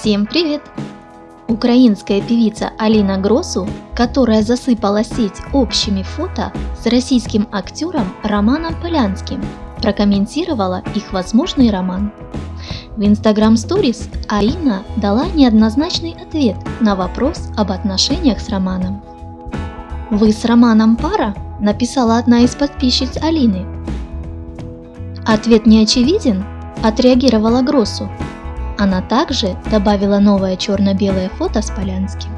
Всем привет! Украинская певица Алина Гросу, которая засыпала сеть общими фото с российским актером Романом Полянским, прокомментировала их возможный роман. В Instagram Stories Алина дала неоднозначный ответ на вопрос об отношениях с Романом. «Вы с Романом пара?» – написала одна из подписчиц Алины. «Ответ не очевиден?» – отреагировала Гросу. Она также добавила новое черно-белое фото с Полянским.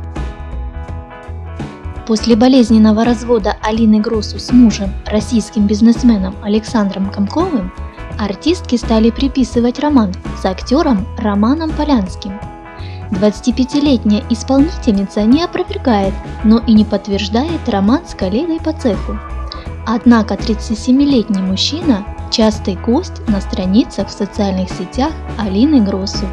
После болезненного развода Алины Гросу с мужем, российским бизнесменом Александром Комковым, артистки стали приписывать роман с актером Романом Полянским. 25-летняя исполнительница не опровергает, но и не подтверждает роман с коллегой по цеху. Однако 37-летний мужчина – частый гость на страницах в социальных сетях Алины Гросу.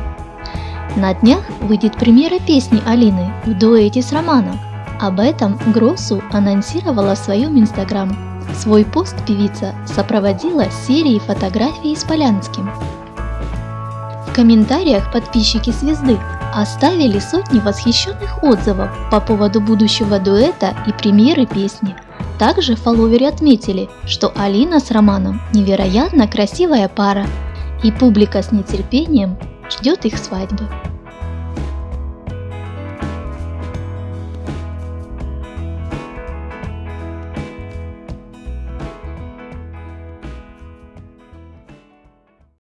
На днях выйдет премьера песни Алины в дуэте с Романом. Об этом Гросу анонсировала в своем инстаграм. Свой пост певица сопроводила серией фотографий с Полянским. В комментариях подписчики звезды оставили сотни восхищенных отзывов по поводу будущего дуэта и премьеры песни. Также фолловеры отметили, что Алина с Романом невероятно красивая пара, и публика с нетерпением ждет их свадьбы.